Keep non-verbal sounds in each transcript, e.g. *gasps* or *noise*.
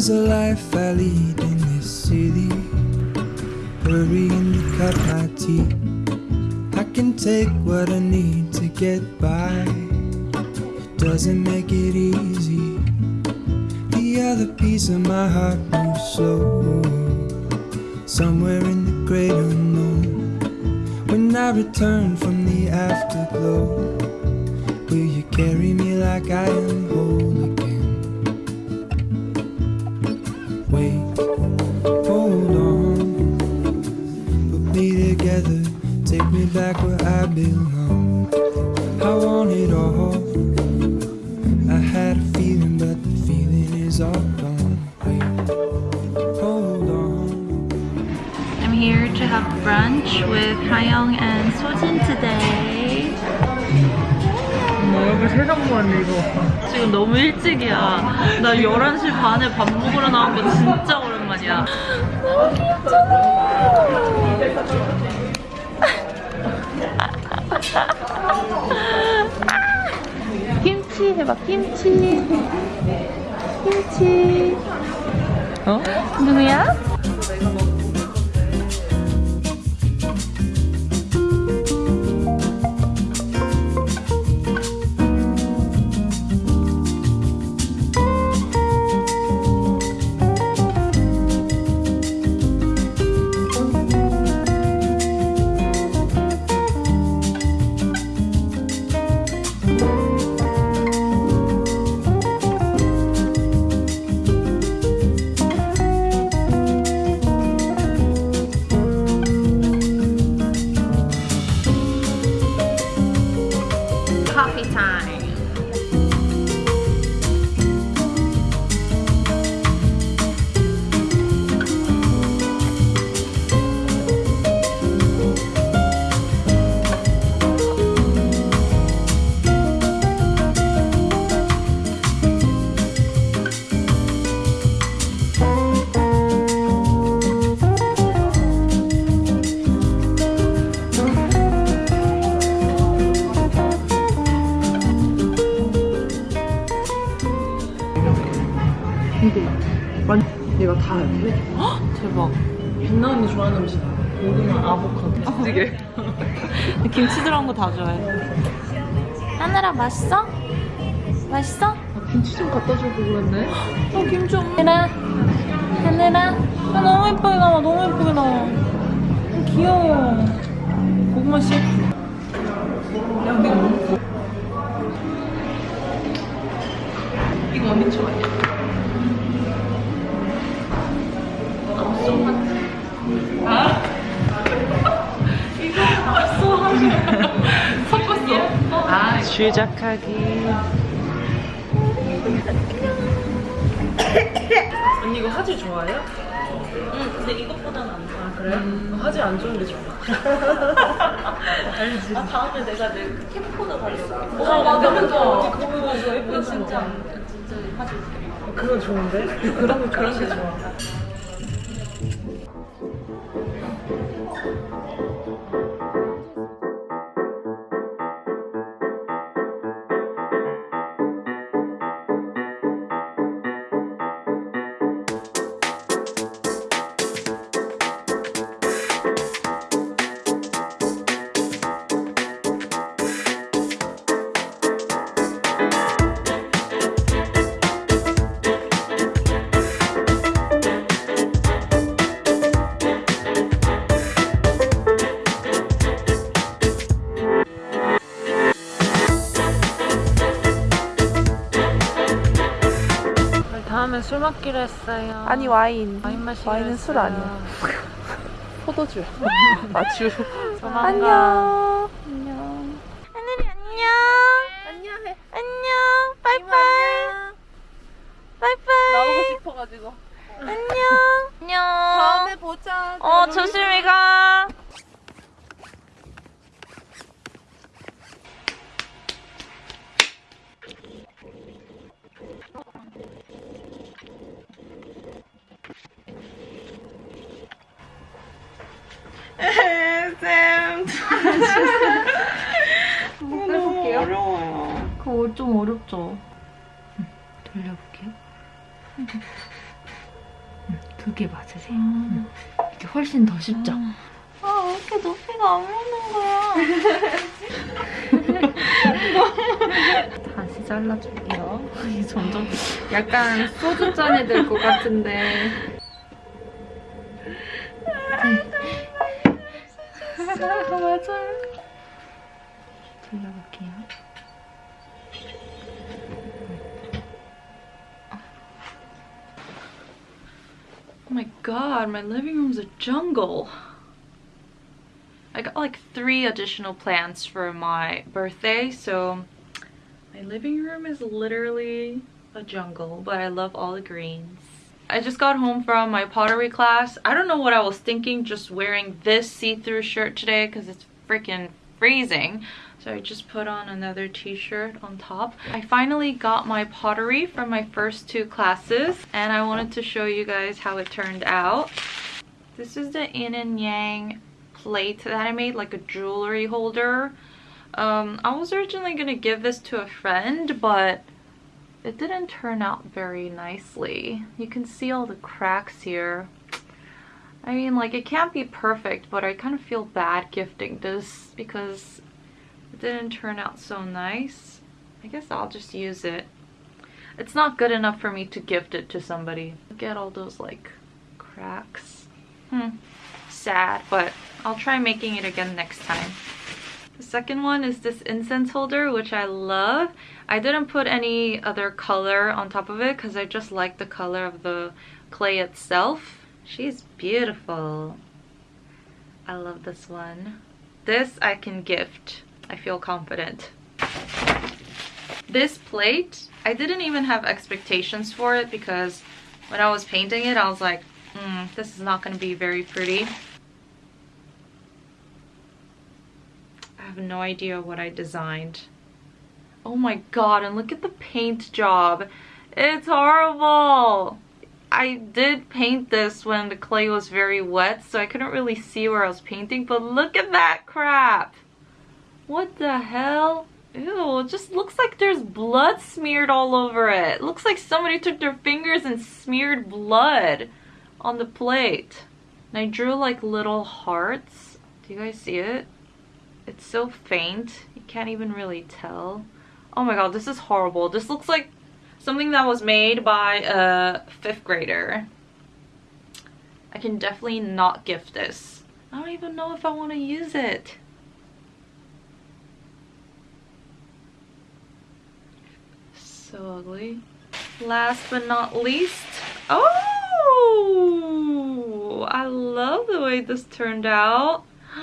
is the life I lead in this city. Hurrying to cut my teeth. I can take what I need to get by. Doesn't make it easy. The other piece of my heart moves slow. Somewhere in the great unknown. When I return from the afterglow, will you carry me like I am whole back where I belong. I want it all. I had a feeling, but the feeling is all gone. Wait, hold on. I'm here to have brunch with Hayoung and Sojin today. 얼굴 세상만 읽어. 지금 너무 일찍이야. 나 11시 반에 밥 먹으러 나온 거 진짜 오랜만이야. 너무 귀엽잖아. 해봐, 김치. 김치. 어? 누구야? 김치 들어간 거 다 좋아해. 하늘아 맛있어? 맛있어? 아, 김치 좀 갖다 주고 그랬네 어 김치 하늘아 하늘아 아, 너무 예쁘게 나와 너무 예쁘게 나와 어, 귀여워 고구마 씨 야 근데 이거 너무 커 이거 언니 초 아니야? 아 시작하기. *coughs* 언니 이거 하지 좋아해요? 응 근데 이것보다는 안 좋아 아 그래? 하지 안 좋은 게 좋아. *laughs* 알지. 아 다음에 내가 내 캠코더 가려고. 어 맞아 맞아. 언니 그거 이거 이거 예쁜 진짜. 거 진짜 하지 그건 좋은데? 그런 그런 게 좋아 *laughs* 다음에 술 먹기로 했어요 아니 와인. 와인 마시기로 와인은 술 했어요. 아니야. *laughs* 포도주. *laughs* 아주. 조만간. 안녕. 안녕. 하늘이 안녕 안녕해. 안녕 빠이빠이 빠이빠이 나오고 싶어가지고. 안녕 안녕 다음에 보자. 어 조심히 가 쌤 해볼게요. 어려워요 그거 좀 어렵죠 돌려볼게요 두개 맞으세요. 이게 훨씬 더 쉽죠? 아, 왜 이렇게 높이가 안 맞는 거야? *laughs* 다시 잘라줄게요. 이게 점점 약간 소주잔이 될것 같은데. God, my living room's a jungle. I got like three additional plants for my birthday, so my living room is literally a jungle, but I love all the greens. I just got home from my pottery class. I don't know what I was thinking just wearing this see-through shirt today because it's freaking freezing. So I just put on another t-shirt on top. I finally got my pottery from my first two classes and I wanted to show you guys how it turned out. This is the yin and yang plate that I made, like a jewelry holder. Um, I was originally gonna give this to a friend, but it didn't turn out very nicely. You can see all the cracks here. I mean, like, it can't be perfect, but I kind of feel bad gifting this because it didn't turn out so nice. I guess I'll just use it. It's not good enough for me to gift it to somebody. Look at all those, like, cracks. Hmm. Sad, but I'll try making it again next time. The second one is this incense holder, which I love. I didn't put any other color on top of it because I just like the color of the clay itself. She's beautiful. I love this one. This I can gift. I feel confident. This plate, I didn't even have expectations for it because when I was painting it, I was like, mm, this is not going to be very pretty. I have no idea what I designed. Oh my god, and look at the paint job. It's horrible. I did paint this when the clay was very wet, so I couldn't really see where I was painting, but look at that crap. What the hell? Ew, it just looks like there's blood smeared all over it. Looks like somebody took their fingers and smeared blood on the plate. And I drew like little hearts. Do you guys see it? It's so faint. You can't even really tell. Oh my god, this is horrible. This looks like something that was made by a fifth grader. I can definitely not gift this. I don't even know if I want to use it. So ugly. Last but not least, oh! I love the way this turned out. *gasps*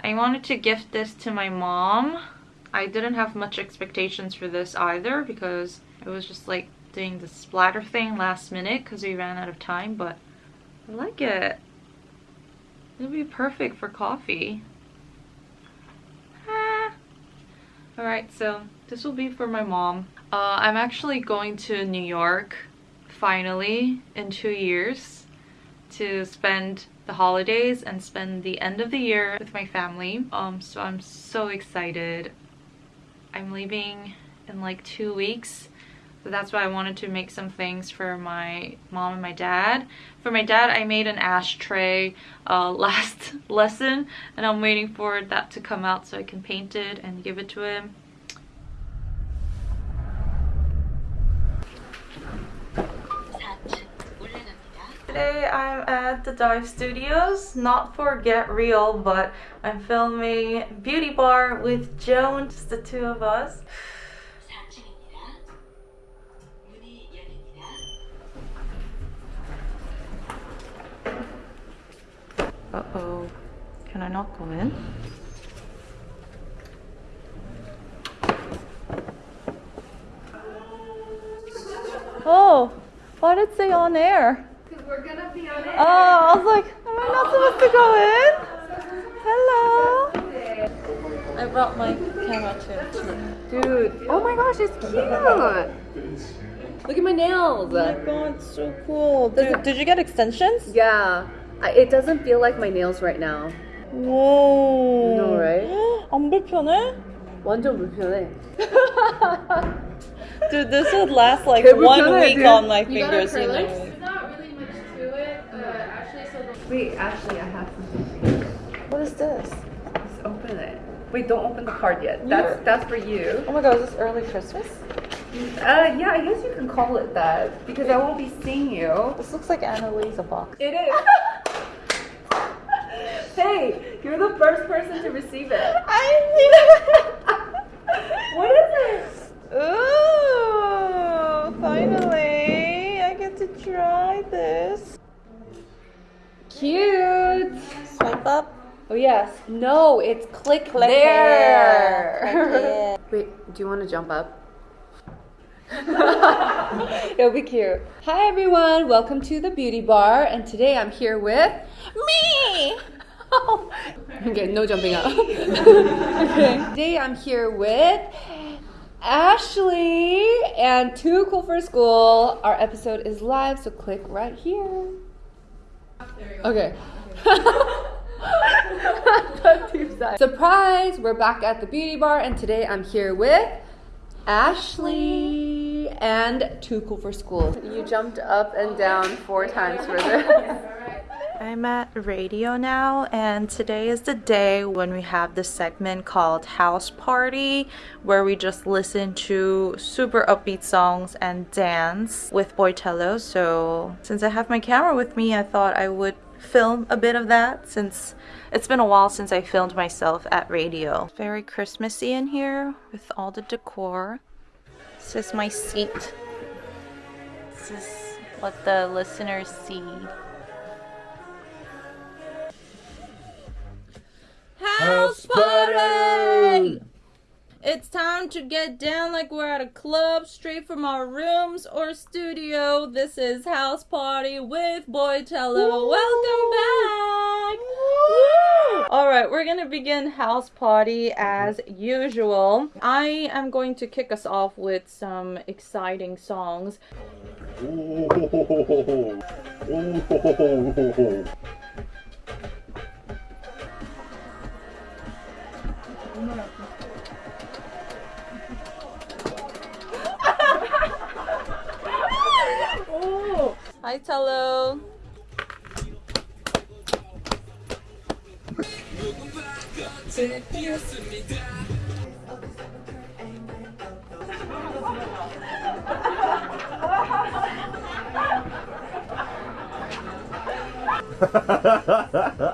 I wanted to gift this to my mom. I didn't have much expectations for this either because it was just like doing the splatter thing last minute because we ran out of time, but I like it. It'll be perfect for coffee. Alright, so this will be for my mom. Uh, I'm actually going to New York finally in two years to spend the holidays and spend the end of the year with my family. Um, so I'm so excited. I'm leaving in like two weeks. So that's why I wanted to make some things for my mom and my dad. For my dad, I made an ashtray uh, *laughs* last lesson and I'm waiting for that to come out so I can paint it and give it to him. Today I'm at the Dive Studios, not for Get Real, but I'm filming Beauty Bar with Joan, just the two of us. Uh-oh. Can I not go in? Oh, why did it say on air? Because We're gonna be on it. Oh, I was like, am I not supposed to go in? Hello. I brought my camera too. Dude, oh my gosh, it's cute. Look at my nails. Oh my god, it's so cool. Did, did you get extensions? Yeah, I, it doesn't feel like my nails right now. Oh, No, right? *gasps* 안 불편해? 완전 불편해. *laughs* dude, this would last like one week dude. on my fingers. You know? There's not really much to it. So Wait, actually, I have something. What is this? Let's open it. Wait, don't open the card yet. That's yeah. that's for you. Oh my god, is this early Christmas? Uh, yeah, I guess you can call it that because I won't be seeing you. This looks like Ana Luisa box. It is. *laughs* hey, you're the first person to receive it. *laughs* I *laughs* What is it? Ooh, finally, I get to try this. Cute. Swipe up. Oh yes. No, it's click, Click there. here. *laughs* Wait, do you want to jump up? It'll be cute. Hi everyone, welcome to the beauty bar, and today I'm here with Me! Okay, no jumping up. *laughs* okay. Today I'm here with Ashley and Too Cool for School. Our episode is live, so click right here. Okay. *laughs* Surprise! We're back at the beauty bar, and today I'm here with Ashley and Too Cool for School. You jumped up and down four times for this. *laughs* I'm at radio now, and today is the day when we have the segment called House Party, where we just listen to super upbeat songs and dance with Boitello. So, since I have my camera with me, I thought I would film a bit of that since it's been a while since I filmed myself at radio. Very Christmassy in here with all the decor. This is my seat. This is what the listeners see. House party! It's time to get down like we're at a club, straight from our rooms or studio. This is House Party with Boitello. Welcome back! All right, we're gonna begin House Party as usual. I am going to kick us off with some exciting songs. 오! *laughs* Hi, Talo. 제 피었습니다.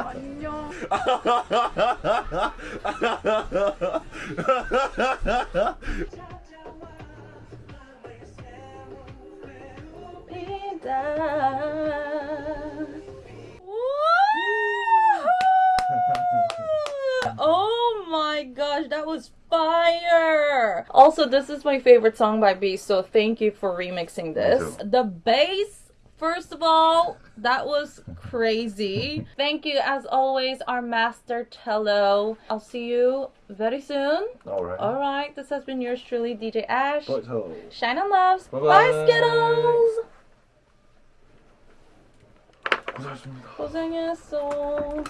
안녕. *laughs* Oh my gosh, that was fire! Also, this is my favorite song by B, so thank you for remixing this. The bass, first of all, that was crazy. thank you, as always, our master Tello. I'll see you very soon. Alright. Alright, this has been yours truly, DJ Ash. Boitello. Shine on loves. Bye, Bye-bye. Skittles! 고생하셨습니다. 고생했어.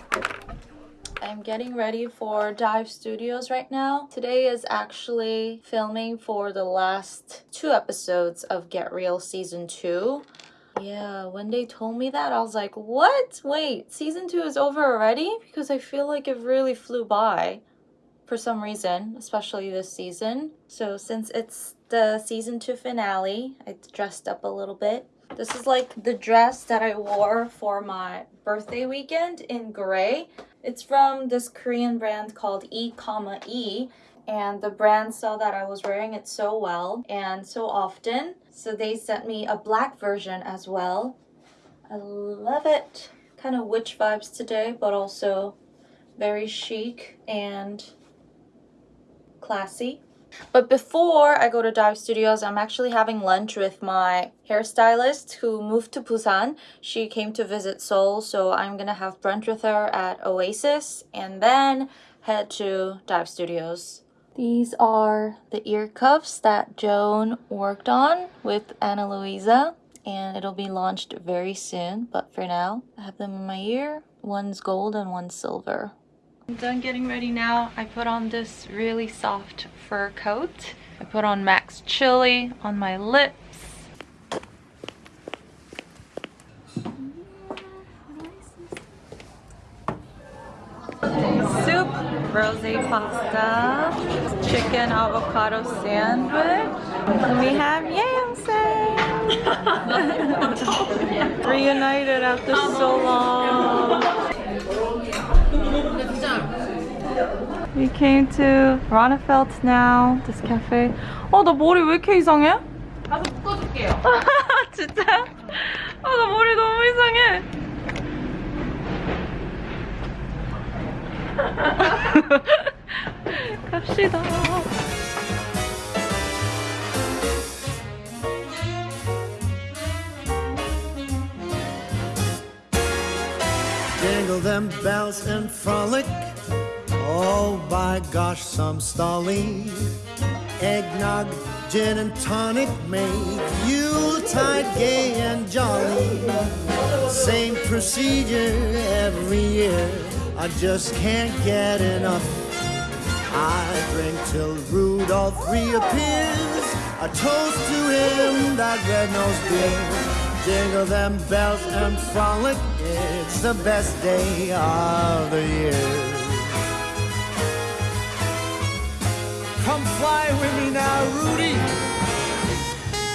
I'm getting ready for Dive Studios right now. Today is actually filming for the last two episodes of Get Real Season 2. Yeah, when they told me that, I was like, what? Wait, season 2 is over already? Because I feel like it really flew by for some reason, especially this season. So, since it's the season 2 finale, I dressed up a little bit. This is like the dress that I wore for my birthday weekend in gray. It's from this Korean brand called E, E, and the brand saw that I was wearing it so well and so often, so they sent me a black version as well. I love it. Kind of witch vibes today, but also very chic and classy. But before I go to Dive Studios, I'm actually having lunch with my hairstylist who moved to Busan. She came to visit Seoul, so I'm gonna have brunch with her at Oasis and then head to Dive Studios. These are the ear cuffs that Joan worked on with Ana Luisa and it'll be launched very soon but for now I have them in my ear. One's gold and one's silver. I'm done getting ready now. I put on this really soft fur coat. I put on MAC's Chili on my lips. Soup, rosé pasta chicken avocado sandwich, and we have yam *laughs* Reunited after so long. We came to Ronnefeld now, this cafe. 어, 나 머리 왜 이렇게 이상해? 가서 묶어줄게요. *laughs* 진짜? 아, 나 머리 너무 이상해. *laughs* 갑시다. Jingle them bells and frolic. Oh, by gosh, some stolly. Eggnog, gin and tonic make Yuletide gay and jolly. Same procedure every year. I just can't get enough. I drink till Rudolph reappears. A toast to him, that red-nosed dear. Jingle them bells and frolic. It's the best day of the year. Come fly with me now, Rudy.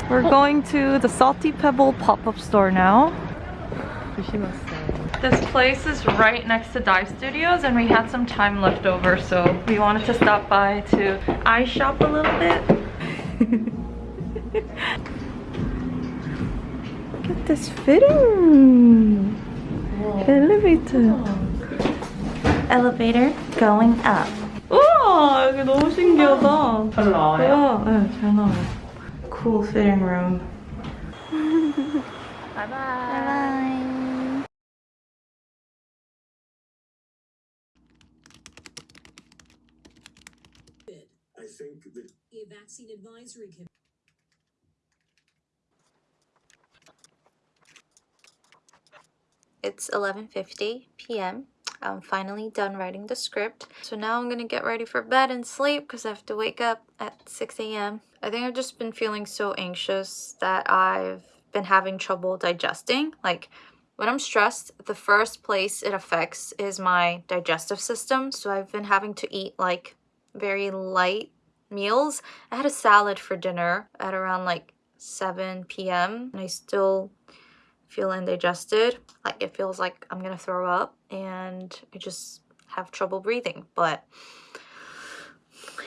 We're going to the Salty Pebble pop-up store now. This place is right next to Dive Studios and we had some time left over so we wanted to stop by to eye shop a little bit. *laughs* Look at this fitting! Elevator. Elevator going up. 우와 여기 너무 신기하다. 잘 나와요? 네, 잘 나와요. Cool fitting room. *laughs* bye bye. I Think that A vaccine advisory committee. It's 11.50 p.m. I'm finally done writing the script. So now I'm gonna get ready for bed and sleep because I have to wake up at 6 a.m. I think I've just been feeling so anxious that I've been having trouble digesting. Like when I'm stressed, the first place it affects is my digestive system. So I've been having to eat like very light meals. I had a salad for dinner at around like 7 p.m. and I still feel indigested. Like it feels like I'm gonna throw up and I just have trouble breathing, but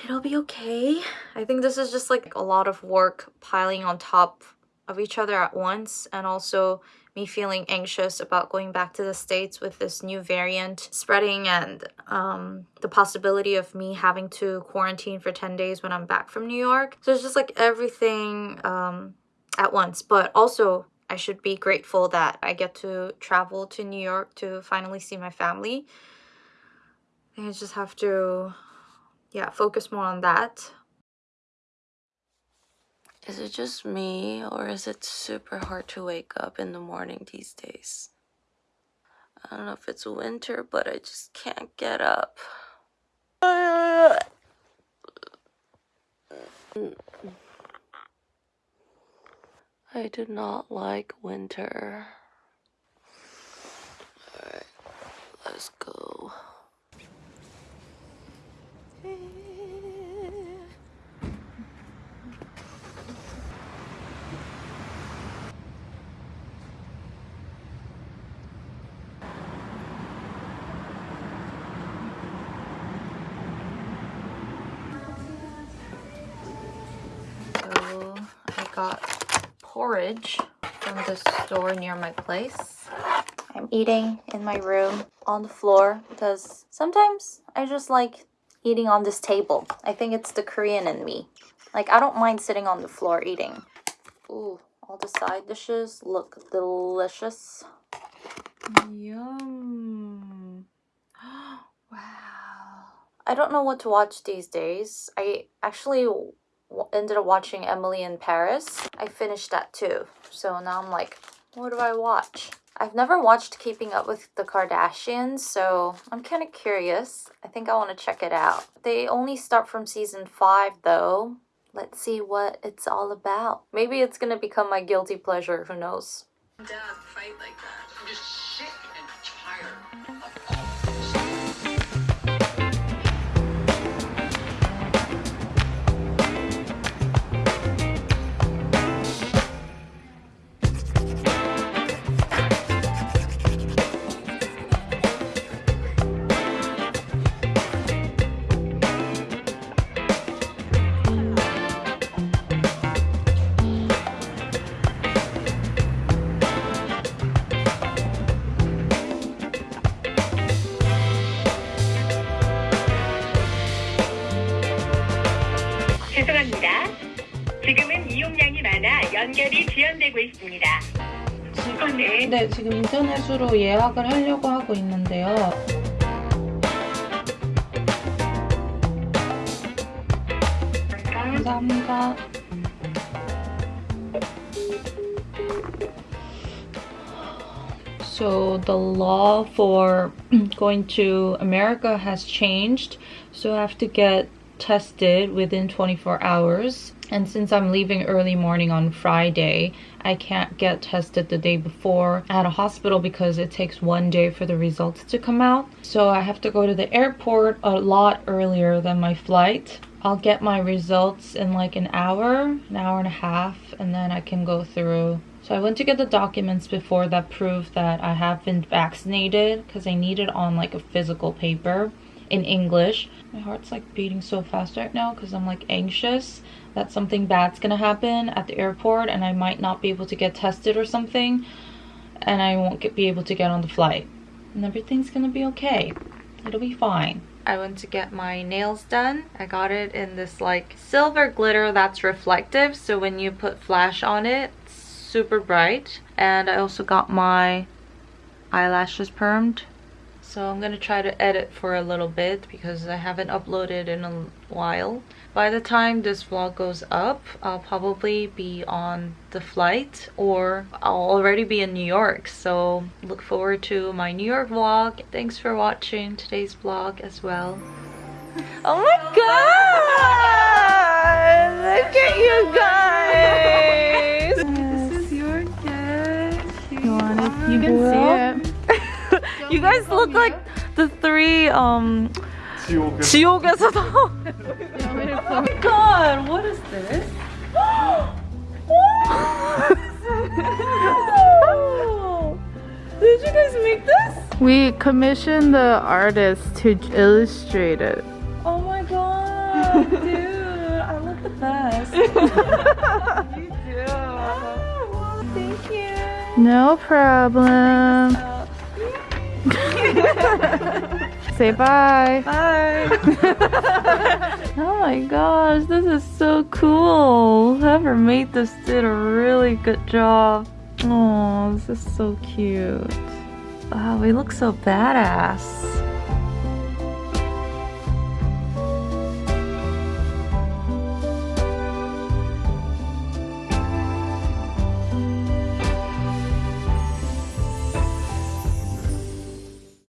it'll be okay. I think this is just like a lot of work piling on top of each other at once and also me feeling anxious about going back to the States with this new variant spreading and um, the possibility of me having to quarantine for 10 days when I'm back from New York. So it's just like everything um, at once, but also I should be grateful that I get to travel to New York to finally see my family. I I just have to, yeah, focus more on that. Is it just me, or is it super hard to wake up in the morning these days? I don't know if it's winter, but I just can't get up. I do not like winter. Alright, let's go. So I got porridge from the store near my place. I'm eating in my room on the floor because sometimes I just like eating on this table. I think it's the Korean in me. Like I don't mind sitting on the floor eating. Ooh, all the side dishes look delicious. Yum. *gasps* wow. I don't know what to watch these days. I actually ended up watching Emily in Paris. I finished that too. So now I'm like, what do I watch? I've never watched Keeping Up with the Kardashians, so I'm kind of curious. I think I want to check it out. They only start from season 5 though. Let's see what it's all about. Maybe it's gonna become my guilty pleasure, who knows? Dad, fight like that. I'm just sick and tired 지연되고 있습니다. 어, 네. 네, 지금 인터넷으로 예약을 하려고 하고 있는데요. 감사합니다. So the law for going to America has changed. So I have to get tested within 24 hours. And since I'm leaving early morning on Friday, I can't get tested the day before at a hospital because it takes one day for the results to come out. So I have to go to the airport a lot earlier than my flight. I'll get my results in like an hour, an hour and a half, and then I can go through. So I went to get the documents before that prove that I have been vaccinated because I need it on like a physical paper in English. My heart's like beating so fast right now because I'm like anxious that something bad's gonna happen at the airport and I might not be able to get tested or something and I won't get, be able to get on the flight. And everything's gonna be okay. It'll be fine. I went to get my nails done. I got it in this like silver glitter that's reflective so when you put flash on it, it's super bright. And I also got my eyelashes permed so I'm gonna try to edit for a little bit because I haven't uploaded in a while. By the time this vlog goes up, I'll probably be on the flight or I'll already be in New York. So look forward to my New York vlog. Thanks for watching today's vlog as well. Oh my god! Look at you guys! This is your gift. You want it? You can see it. you guys look like the three um 지옥에 지옥에서도. *laughs* oh my god, what is *gasps* this? Did you guys make this? We commissioned the artist to illustrate it. Oh my god, dude, *laughs* I look the best. you do. thank you. No problem. *laughs* Say bye. Bye. *laughs* oh my gosh, this is so cool. Whoever made this did a really good job. Oh, this is so cute. Wow, we look so badass.